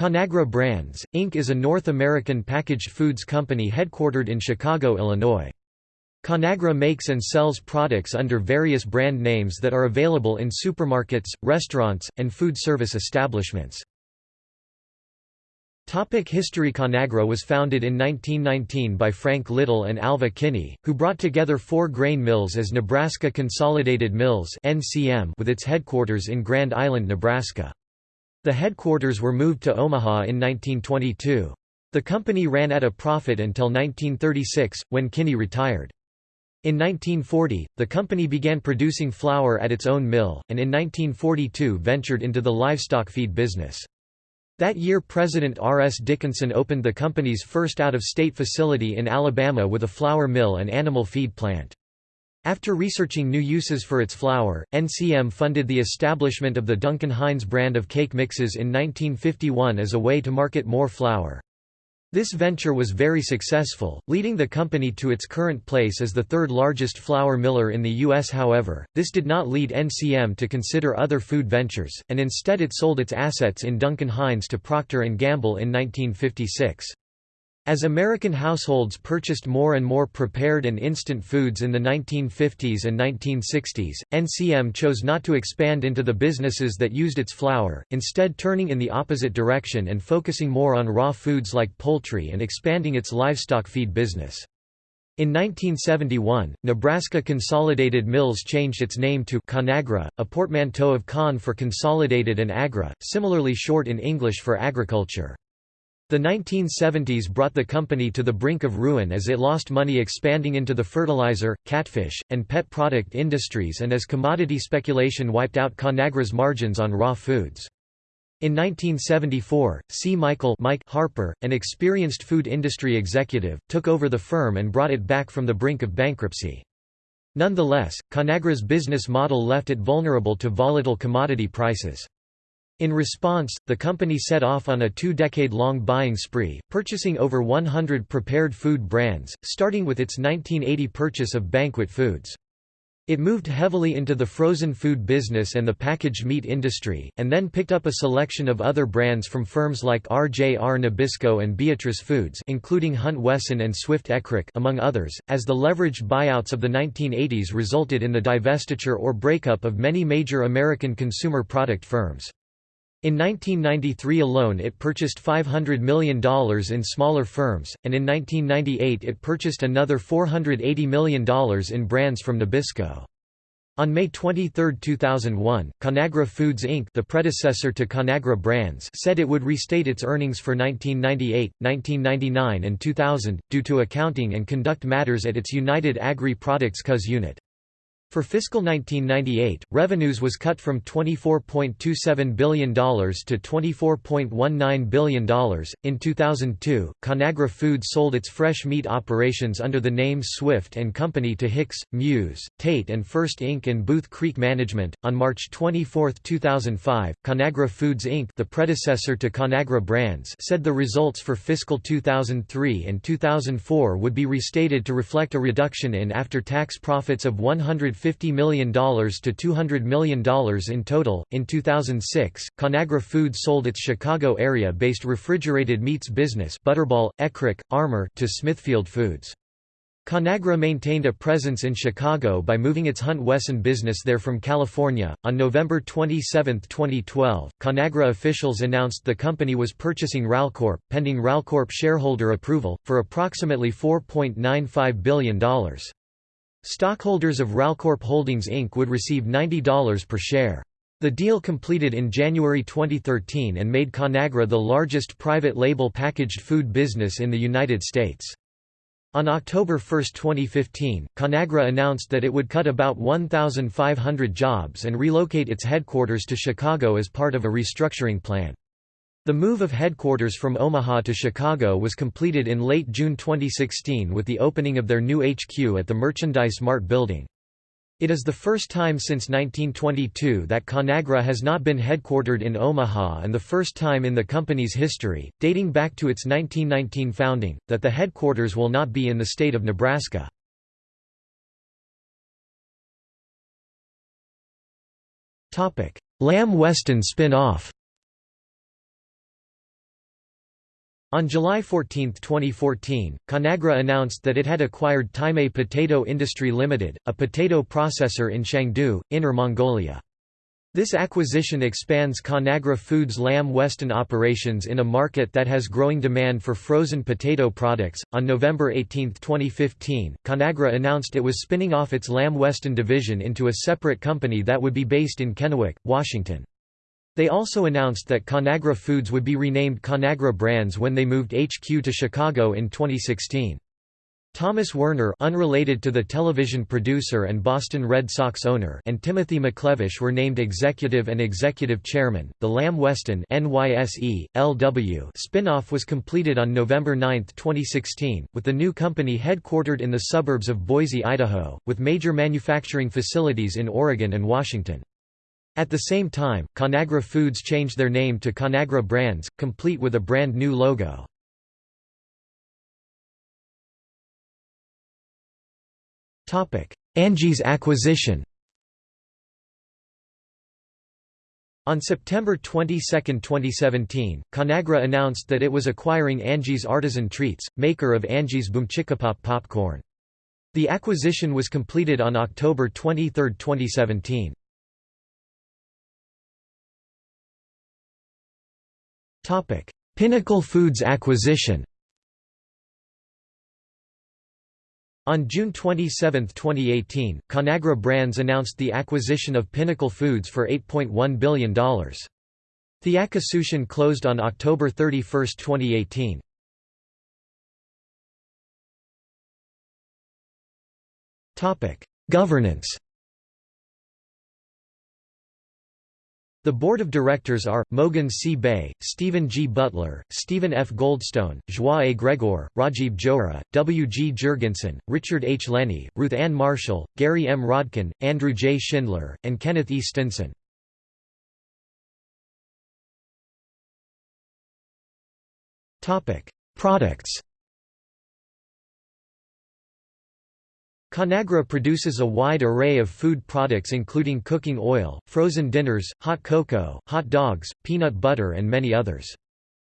Conagra Brands, Inc. is a North American packaged foods company headquartered in Chicago, Illinois. Conagra makes and sells products under various brand names that are available in supermarkets, restaurants, and food service establishments. Topic History Conagra was founded in 1919 by Frank Little and Alva Kinney, who brought together four grain mills as Nebraska Consolidated Mills with its headquarters in Grand Island, Nebraska. The headquarters were moved to Omaha in 1922. The company ran at a profit until 1936, when Kinney retired. In 1940, the company began producing flour at its own mill, and in 1942 ventured into the livestock feed business. That year President R. S. Dickinson opened the company's first out-of-state facility in Alabama with a flour mill and animal feed plant. After researching new uses for its flour, NCM funded the establishment of the Duncan Hines brand of cake mixes in 1951 as a way to market more flour. This venture was very successful, leading the company to its current place as the third largest flour miller in the U.S. However, this did not lead NCM to consider other food ventures, and instead it sold its assets in Duncan Hines to Procter & Gamble in 1956. As American households purchased more and more prepared and instant foods in the 1950s and 1960s, NCM chose not to expand into the businesses that used its flour, instead turning in the opposite direction and focusing more on raw foods like poultry and expanding its livestock feed business. In 1971, Nebraska Consolidated Mills changed its name to Conagra, a portmanteau of con for consolidated and agra, similarly short in English for agriculture. The 1970s brought the company to the brink of ruin as it lost money expanding into the fertilizer, catfish, and pet product industries and as commodity speculation wiped out Conagra's margins on raw foods. In 1974, C. Michael Mike Harper, an experienced food industry executive, took over the firm and brought it back from the brink of bankruptcy. Nonetheless, Conagra's business model left it vulnerable to volatile commodity prices. In response, the company set off on a two-decade-long buying spree, purchasing over 100 prepared food brands, starting with its 1980 purchase of Banquet Foods. It moved heavily into the frozen food business and the packaged meat industry, and then picked up a selection of other brands from firms like RJR Nabisco and Beatrice Foods including Hunt Wesson and Swift Eckrich among others, as the leveraged buyouts of the 1980s resulted in the divestiture or breakup of many major American consumer product firms. In 1993 alone it purchased $500 million in smaller firms, and in 1998 it purchased another $480 million in brands from Nabisco. On May 23, 2001, Conagra Foods Inc. the predecessor to Conagra Brands said it would restate its earnings for 1998, 1999 and 2000, due to accounting and conduct matters at its United Agri Products CUS unit. For fiscal 1998, revenues was cut from $24.27 billion to $24.19 billion. In 2002, Conagra Foods sold its fresh meat operations under the name Swift and Company to Hicks, Muse, Tate and Furst Inc. and Booth Creek Management. On March 24, 2005, Conagra Foods Inc., the predecessor to Conagra Brands, said the results for fiscal 2003 and 2004 would be restated to reflect a reduction in after-tax profits of 100 $50 million to $200 million in total. In 2006, Conagra Foods sold its Chicago area based refrigerated meats business Butterball, Eckrich, Armour to Smithfield Foods. Conagra maintained a presence in Chicago by moving its Hunt Wesson business there from California. On November 27, 2012, Conagra officials announced the company was purchasing Ralcorp, pending Ralcorp shareholder approval, for approximately $4.95 billion. Stockholders of Ralcorp Holdings Inc. would receive $90 per share. The deal completed in January 2013 and made Conagra the largest private label packaged food business in the United States. On October 1, 2015, Conagra announced that it would cut about 1,500 jobs and relocate its headquarters to Chicago as part of a restructuring plan. The move of headquarters from Omaha to Chicago was completed in late June 2016 with the opening of their new HQ at the Merchandise Mart building. It is the first time since 1922 that Conagra has not been headquartered in Omaha and the first time in the company's history, dating back to its 1919 founding, that the headquarters will not be in the state of Nebraska. Lamb Weston spin-off On July 14, 2014, Conagra announced that it had acquired Taimei Potato Industry Limited, a potato processor in Chengdu, Inner Mongolia. This acquisition expands Conagra Foods' Lamb Weston operations in a market that has growing demand for frozen potato products. On November 18, 2015, Conagra announced it was spinning off its Lamb Weston division into a separate company that would be based in Kennewick, Washington. They also announced that Conagra Foods would be renamed Conagra Brands when they moved HQ to Chicago in 2016. Thomas Werner unrelated to the television producer and Boston Red Sox owner and Timothy McLevish were named executive and executive chairman. The Lamb Weston NYSE, LW spin-off was completed on November 9, 2016, with the new company headquartered in the suburbs of Boise, Idaho, with major manufacturing facilities in Oregon and Washington. At the same time, Conagra Foods changed their name to Conagra Brands, complete with a brand new logo. Angie's acquisition On September 22, 2017, Conagra announced that it was acquiring Angie's Artisan Treats, maker of Angie's Boomchickapop popcorn. The acquisition was completed on October 23, 2017. Pinnacle Foods acquisition On June 27, 2018, Conagra Brands announced the acquisition of Pinnacle Foods for $8.1 billion. The acquisition closed on October 31, 2018. Governance The board of directors are, Mogens C. Bay, Stephen G. Butler, Stephen F. Goldstone, Joie A. Gregor, Rajive Johri, W. G. Jurgensen, Richard H. Lenny, Ruth Ann Marshall, Gary M. Rodkin, Andrew J. Schindler, and Kenneth E. Stinson. Products Conagra produces a wide array of food products including cooking oil, frozen dinners, hot cocoa, hot dogs, peanut butter and many others.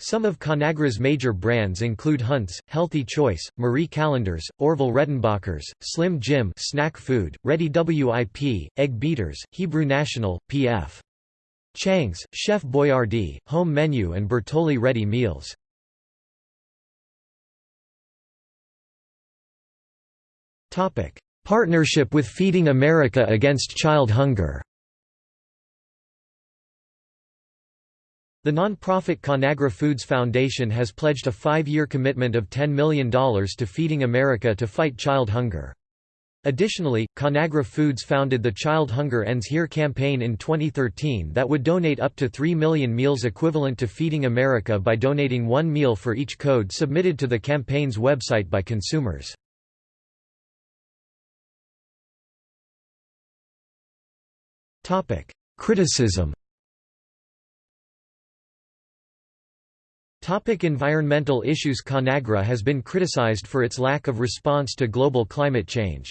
Some of Conagra's major brands include Hunt's, Healthy Choice, Marie Callender's, Orville Redenbacher's, Slim Jim snack food, Reddi-wip, Egg Beaters, Hebrew National, P.F. Chang's, Chef Boyardee, Home Menu and Bertolli Ready Meals. Partnership with Feeding America Against Child Hunger The non-profit Conagra Foods Foundation has pledged a five-year commitment of $10 million to Feeding America to fight child hunger. Additionally, Conagra Foods founded the Child Hunger Ends Here campaign in 2013 that would donate up to 3 million meals equivalent to Feeding America by donating one meal for each code submitted to the campaign's website by consumers. Topic: Criticism. Topic environmental issues Conagra has been criticized for its lack of response to global climate change.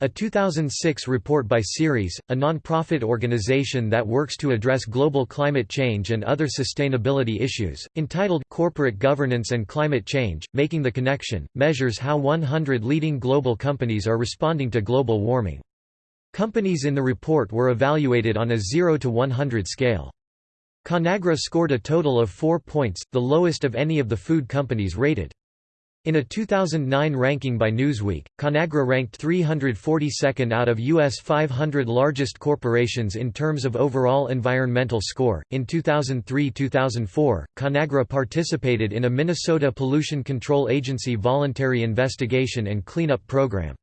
A 2006 report by Ceres, a non-profit organization that works to address global climate change and other sustainability issues, entitled Corporate Governance and Climate Change, Making the Connection, measures how 100 leading global companies are responding to global warming. Companies in the report were evaluated on a 0 to 100 scale. Conagra scored a total of 4 points, the lowest of any of the food companies rated. In a 2009 ranking by Newsweek, Conagra ranked 342nd out of U.S. 500 largest corporations in terms of overall environmental score. In 2003 2004, Conagra participated in a Minnesota Pollution Control Agency voluntary investigation and cleanup program.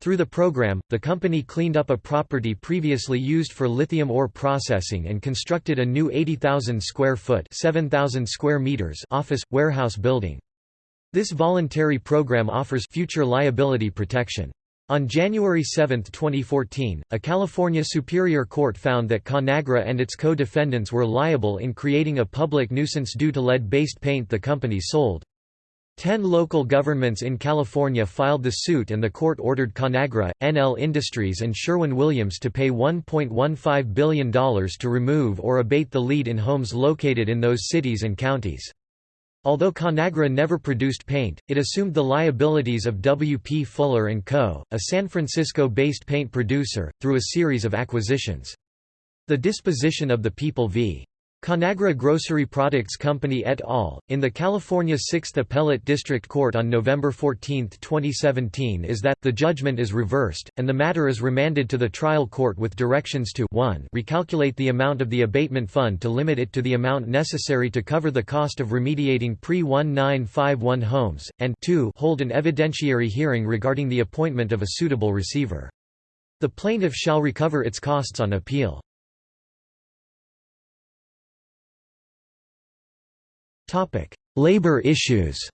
Through the program, the company cleaned up a property previously used for lithium ore processing and constructed a new 80,000 square foot 7,000 square meters office, warehouse building. This voluntary program offers future liability protection. On January 7, 2014, a California Superior Court found that Conagra and its co-defendants were liable in creating a public nuisance due to lead-based paint the company sold. Ten local governments in California filed the suit and the court ordered Conagra, NL Industries and Sherwin-Williams to pay $1.15 billion to remove or abate the lead in homes located in those cities and counties. Although Conagra never produced paint, it assumed the liabilities of W. P. Fuller & Co., a San Francisco-based paint producer, through a series of acquisitions. The disposition of the People v. Conagra Grocery Products Company et al., in the California 6th Appellate District Court on November 14, 2017 is that, the judgment is reversed, and the matter is remanded to the trial court with directions to 1 recalculate the amount of the abatement fund to limit it to the amount necessary to cover the cost of remediating pre-1951 homes, and 2 hold an evidentiary hearing regarding the appointment of a suitable receiver. The plaintiff shall recover its costs on appeal. Labor issues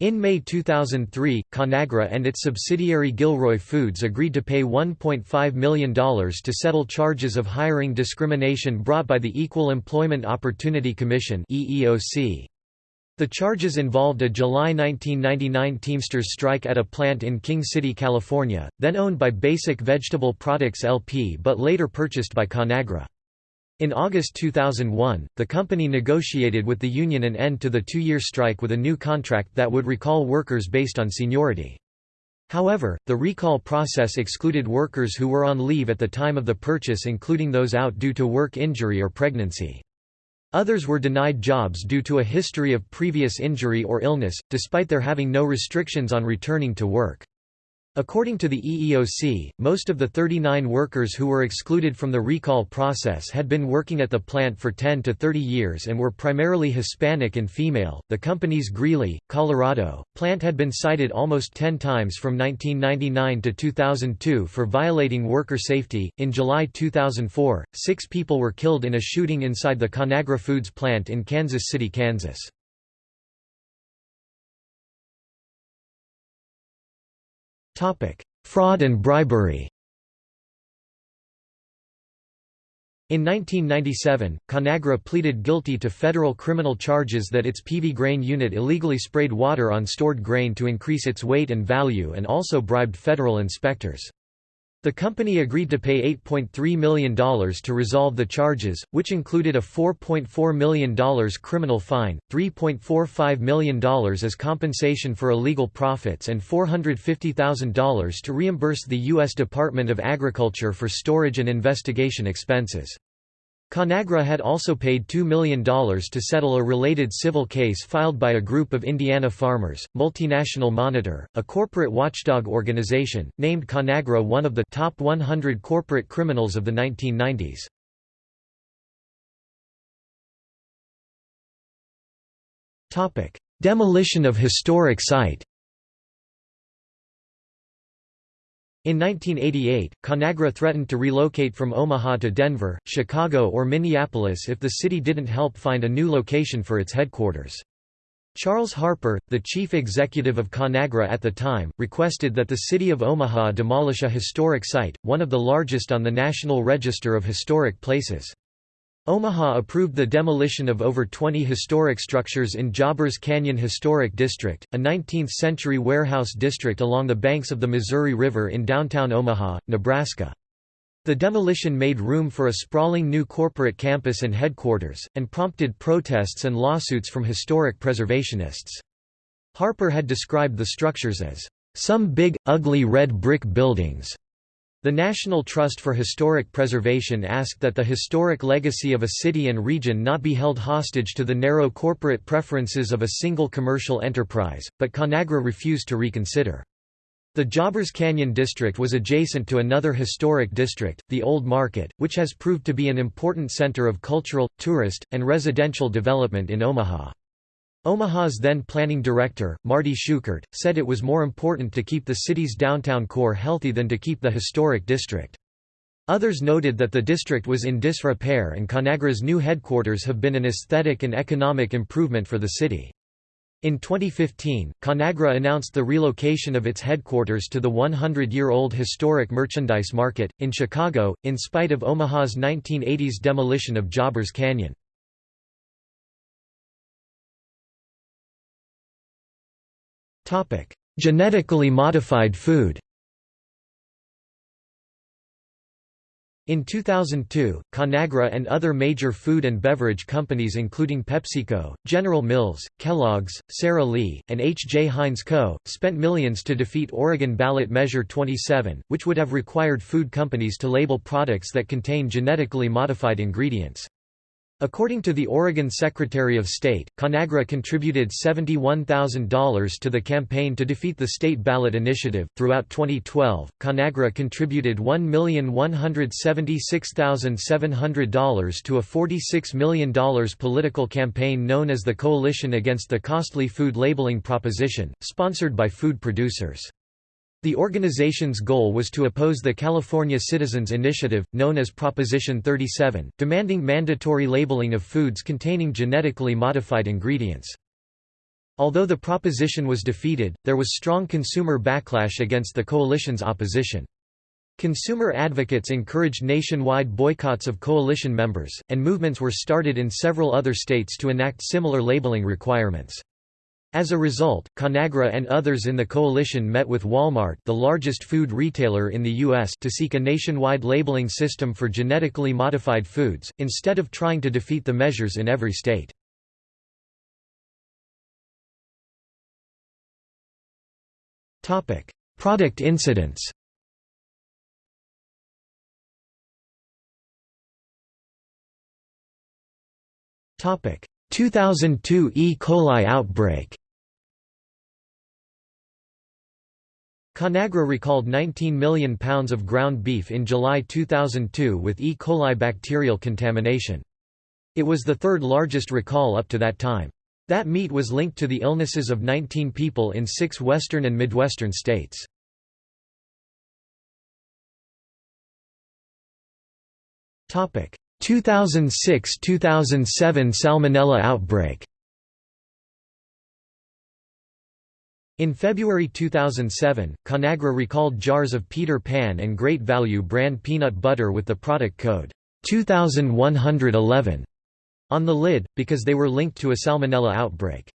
In May 2003, Conagra and its subsidiary Gilroy Foods agreed to pay $1.5 million to settle charges of hiring discrimination brought by the Equal Employment Opportunity Commission The charges involved a July 1999 Teamsters strike at a plant in King City, California, then owned by Basic Vegetable Products LP but later purchased by Conagra. In August 2001, the company negotiated with the union an end to the two-year strike with a new contract that would recall workers based on seniority. However, the recall process excluded workers who were on leave at the time of the purchase including those out due to work injury or pregnancy. Others were denied jobs due to a history of previous injury or illness, despite their having no restrictions on returning to work. According to the EEOC, most of the 39 workers who were excluded from the recall process had been working at the plant for 10 to 30 years and were primarily Hispanic and female. The company's Greeley, Colorado, plant had been cited almost 10 times from 1999 to 2002 for violating worker safety. In July 2004, six people were killed in a shooting inside the Conagra Foods plant in Kansas City, Kansas. Fraud and bribery In 1997, Conagra pleaded guilty to federal criminal charges that its Peavey grain unit illegally sprayed water on stored grain to increase its weight and value and also bribed federal inspectors. The company agreed to pay $8.3 million to resolve the charges, which included a $4.4 million criminal fine, $3.45 million as compensation for illegal profits and $450,000 to reimburse the U.S. Department of Agriculture for storage and investigation expenses. Conagra had also paid $2 million to settle a related civil case filed by a group of Indiana farmers. Multinational Monitor, a corporate watchdog organization, named Conagra one of the top 100 corporate criminals of the 1990s. Topic: Demolition of historic site. In 1988, Conagra threatened to relocate from Omaha to Denver, Chicago or Minneapolis if the city didn't help find a new location for its headquarters. Charles Harper, the chief executive of Conagra at the time, requested that the city of Omaha demolish a historic site, one of the largest on the National Register of Historic Places. Omaha approved the demolition of over 20 historic structures in Jobbers Canyon Historic District, a 19th-century warehouse district along the banks of the Missouri River in downtown Omaha, Nebraska. The demolition made room for a sprawling new corporate campus and headquarters, and prompted protests and lawsuits from historic preservationists. Harper had described the structures as, "...some big, ugly red brick buildings." The National Trust for Historic Preservation asked that the historic legacy of a city and region not be held hostage to the narrow corporate preferences of a single commercial enterprise, but Conagra refused to reconsider. The Jobbers Canyon district was adjacent to another historic district, the Old Market, which has proved to be an important center of cultural, tourist, and residential development in Omaha. Omaha's then planning director, Marty Shukert, said it was more important to keep the city's downtown core healthy than to keep the historic district. Others noted that the district was in disrepair and Conagra's new headquarters have been an aesthetic and economic improvement for the city. In 2015, Conagra announced the relocation of its headquarters to the 100-year-old historic merchandise market, in Chicago, in spite of Omaha's 1980s demolition of Jobbers Canyon. Genetically modified food In 2002, Conagra and other major food and beverage companies including PepsiCo, General Mills, Kellogg's, Sara Lee, and H. J. Heinz Co., spent millions to defeat Oregon ballot Measure 27, which would have required food companies to label products that contain genetically modified ingredients. According to the Oregon Secretary of State, Conagra contributed $71,000 to the campaign to defeat the state ballot initiative. Throughout 2012, Conagra contributed $1,176,700 to a $46 million political campaign known as the Coalition Against the Costly Food Labeling Proposition, sponsored by food producers. The organization's goal was to oppose the California Citizens Initiative, known as Proposition 37, demanding mandatory labeling of foods containing genetically modified ingredients. Although the proposition was defeated, there was strong consumer backlash against the coalition's opposition. Consumer advocates encouraged nationwide boycotts of coalition members, and movements were started in several other states to enact similar labeling requirements. As a result, Conagra and others in the coalition met with Walmart the largest food retailer in the U.S. to seek a nationwide labeling system for genetically modified foods, instead of trying to defeat the measures in every state. Product incidents Topic 2002 E. coli outbreak Conagra recalled 19 million pounds of ground beef in July 2002 with E. coli bacterial contamination. It was the third largest recall up to that time. That meat was linked to the illnesses of 19 people in six western and midwestern states. Topic: 2006–2007 Salmonella outbreak In February 2007, Conagra recalled jars of Peter Pan and Great Value brand peanut butter with the product code 2111 on the lid, because they were linked to a salmonella outbreak.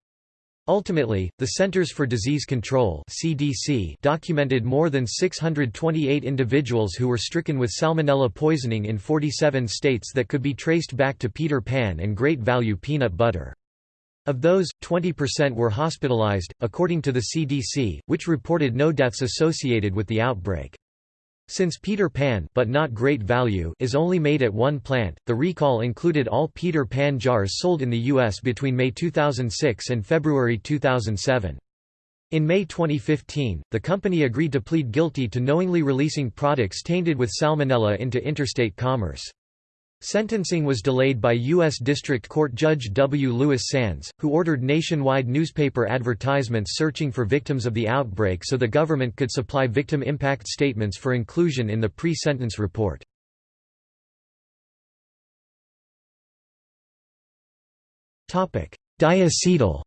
Ultimately, the Centers for Disease Control (CDC) documented more than 628 individuals who were stricken with salmonella poisoning in 47 states that could be traced back to Peter Pan and Great Value peanut butter. Of those, 20% were hospitalized, according to the CDC, which reported no deaths associated with the outbreak. Since Peter Pan but not great value is only made at one plant, the recall included all Peter Pan jars sold in the U.S. between May 2006 and February 2007. In May 2015, the company agreed to plead guilty to knowingly releasing products tainted with salmonella into interstate commerce. Sentencing was delayed by U.S. District Court Judge W. Louis Sands, who ordered nationwide newspaper advertisements searching for victims of the outbreak so the government could supply victim impact statements for inclusion in the pre-sentence report. Diacetyl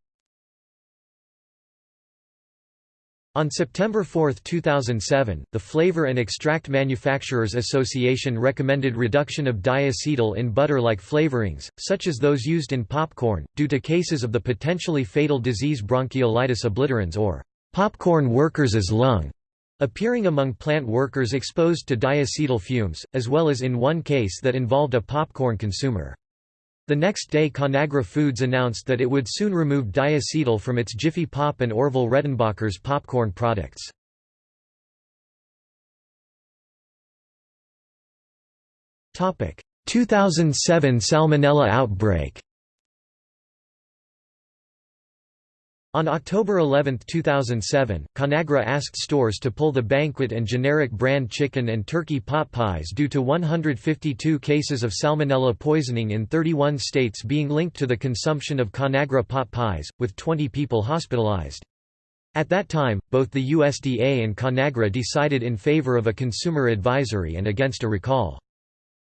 On September 4, 2007, the Flavor and Extract Manufacturers Association recommended reduction of diacetyl in butter-like flavorings, such as those used in popcorn, due to cases of the potentially fatal disease bronchiolitis obliterans or popcorn workers' lung appearing among plant workers exposed to diacetyl fumes, as well as in one case that involved a popcorn consumer. The next day Conagra Foods announced that it would soon remove diacetyl from its Jiffy Pop and Orville Redenbacher's popcorn products. Topic: 2007 Salmonella outbreak. On October 11, 2007, Conagra asked stores to pull the Banquet and generic brand chicken and turkey pot pies due to 152 cases of salmonella poisoning in 31 states being linked to the consumption of Conagra pot pies, with 20 people hospitalized. At that time, both the USDA and Conagra decided in favor of a consumer advisory and against a recall.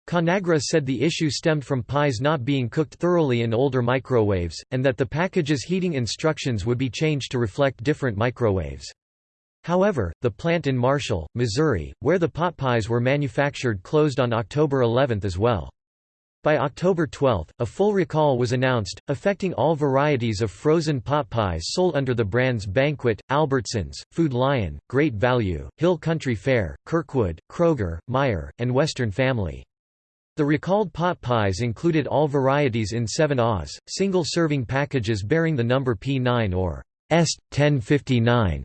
Conagra said the issue stemmed from pies not being cooked thoroughly in older microwaves, and that the package's heating instructions would be changed to reflect different microwaves. However, the plant in Marshall, Missouri, where the pot pies were manufactured closed on October 11 as well. By October 12, a full recall was announced, affecting all varieties of frozen pot pies sold under the brands Banquet, Albertsons, Food Lion, Great Value, Hill Country Fair, Kirkwood, Kroger, Meijer, and Western Family. The recalled pot pies included all varieties in 7 Oz, single-serving packages bearing the number P9 or EST 1059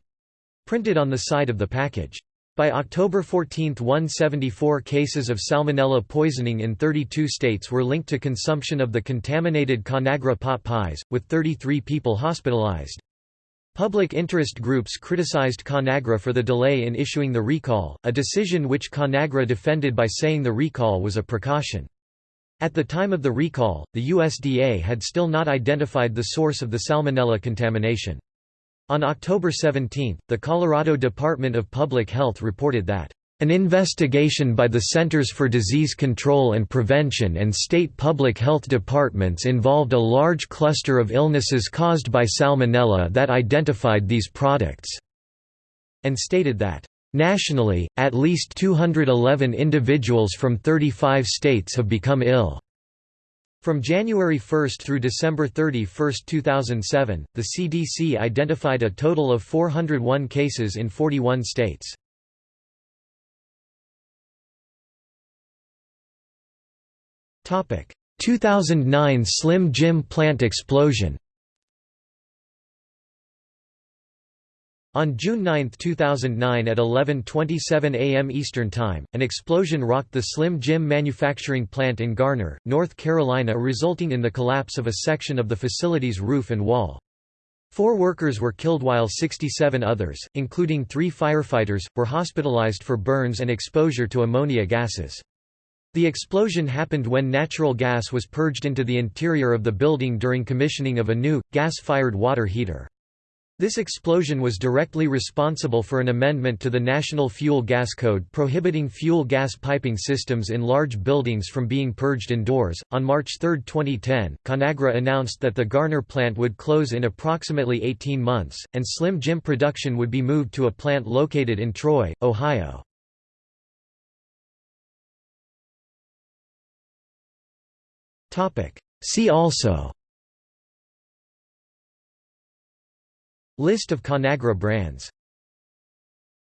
printed on the side of the package. By October 14, 174 cases of salmonella poisoning in 32 states were linked to consumption of the contaminated Conagra pot pies, with 33 people hospitalized. Public interest groups criticized Conagra for the delay in issuing the recall, a decision which Conagra defended by saying the recall was a precaution. At the time of the recall, the USDA had still not identified the source of the salmonella contamination. On October 17, the Colorado Department of Public Health reported that an investigation by the Centers for Disease Control and Prevention and state public health departments involved a large cluster of illnesses caused by salmonella that identified these products, and stated that, "...nationally, at least 211 individuals from 35 states have become ill." From January 1 through December 31, 2007, the CDC identified a total of 401 cases in 41 states. 2009 Slim Jim plant explosion On June 9, 2009 at 11.27 am Eastern Time, an explosion rocked the Slim Jim manufacturing plant in Garner, North Carolina resulting in the collapse of a section of the facility's roof and wall. Four workers were killed while 67 others, including three firefighters, were hospitalized for burns and exposure to ammonia gases. The explosion happened when natural gas was purged into the interior of the building during commissioning of a new, gas-fired water heater. This explosion was directly responsible for an amendment to the National Fuel Gas Code prohibiting fuel gas piping systems in large buildings from being purged indoors. On March 3, 2010, Conagra announced that the Garner plant would close in approximately 18 months, and Slim Jim production would be moved to a plant located in Troy, Ohio. See also. List of Conagra brands